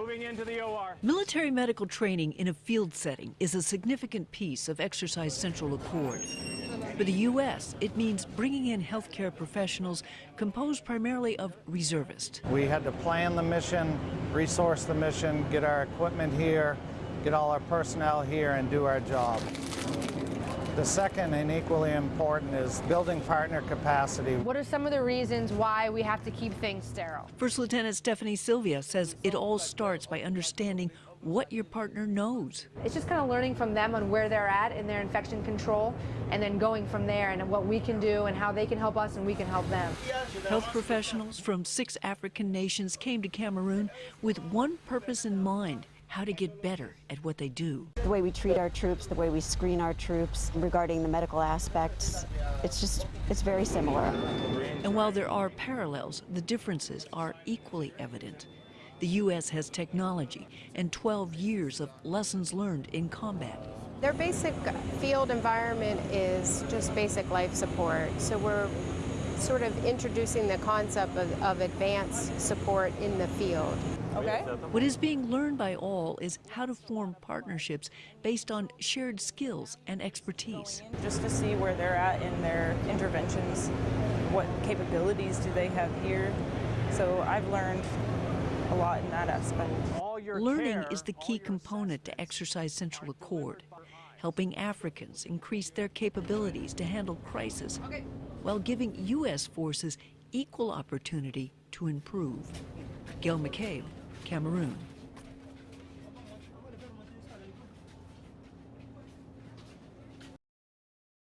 Moving into the OR. Military medical training in a field setting is a significant piece of Exercise Central Accord. For the U.S., it means bringing in healthcare professionals composed primarily of reservists. We had to plan the mission, resource the mission, get our equipment here, get all our personnel here, and do our job. The second and equally important is building partner capacity. What are some of the reasons why we have to keep things sterile? First Lieutenant Stephanie Sylvia says it all starts by understanding what your partner knows. It's just kind of learning from them on where they're at in their infection control and then going from there and what we can do and how they can help us and we can help them. Health professionals from six African nations came to Cameroon with one purpose in mind how to get better at what they do. The way we treat our troops, the way we screen our troops regarding the medical aspects, it's just, it's very similar. And while there are parallels, the differences are equally evident. The U.S. has technology and 12 years of lessons learned in combat. Their basic field environment is just basic life support. So we're sort of introducing the concept of, of advanced support in the field. Okay. What is being learned by all is how to form partnerships based on shared skills and expertise. Just to see where they're at in their interventions, what capabilities do they have here. So I've learned a lot in that aspect. Learning is the key component to Exercise Central Accord, helping Africans increase their capabilities to handle crisis while giving U.S. forces equal opportunity to improve. Gail McCabe, Cameroon.